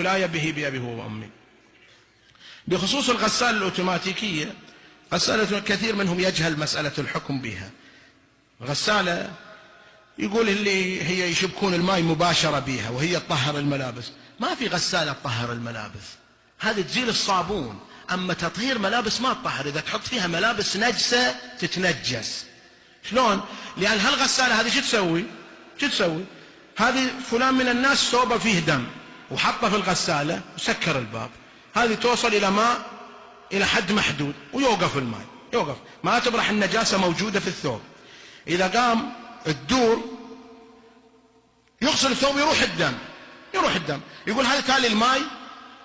الولاية به بأبي وأمي. بخصوص الغسالة الأوتوماتيكية غسالة كثير منهم يجهل مسألة الحكم بها. غسالة يقول اللي هي يشبكون الماء مباشرة بها وهي تطهر الملابس. ما في غسالة تطهر الملابس. هذه تزيل الصابون. أما تطهير ملابس ما تطهر. إذا تحط فيها ملابس نجسة تتنجس. شلون؟ لأن هالغسالة هذه شو تسوي؟ شو تسوي؟ هذه فلان من الناس ثوبه فيه دم. وحطه في الغسالة وسكر الباب. هذه توصل إلى ماء إلى حد محدود ويوقف الماء يوقف. ما تبرح النجاسة موجودة في الثوب. إذا قام الدور يغسل الثوب يروح الدم يروح الدم. يقول هذا تالي الماء؟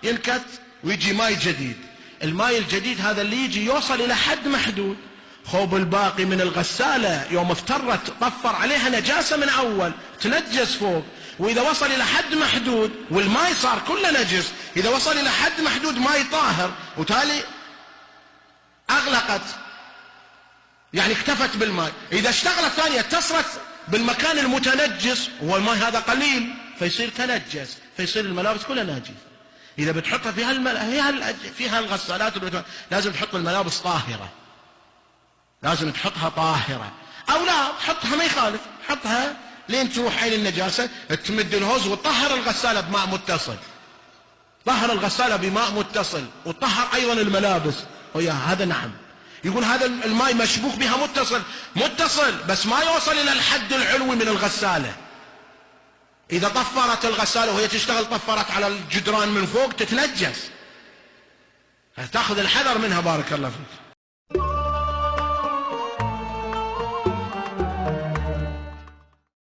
ينكت ويجي ماء جديد. الماء الجديد هذا اللي يجي يوصل إلى حد محدود. خوب الباقي من الغسالة. يوم افترت طفر عليها نجاسة من أول تنجس فوق. وإذا وصل إلى حد محدود والماء صار كله نجس. إذا وصل إلى حد محدود ماء طاهر. وتالي أغلقت. يعني اكتفت بالماء. إذا اشتغلت ثانية اتصلت بالمكان المتنجس. والماء هذا قليل فيصير تنجس. فيصير الملابس كلها ناجسة. إذا بتحطها في هال في هالغسالات لازم تحط الملابس طاهرة. لازم تحطها طاهرة. أو لا تحطها ما يخالف. حطها لين تروح عين النجاسة تمد الهوز وتطهر الغسالة بماء متصل. طهر الغسالة بماء متصل وطهر أيضا الملابس. ويا هذا نعم. يقول هذا الماء مشبوك بها متصل. متصل بس ما يوصل إلى الحد العلوي من الغسالة. إذا طفرت الغسالة وهي تشتغل طفرت على الجدران من فوق تتنجس. تأخذ الحذر منها بارك الله فيك.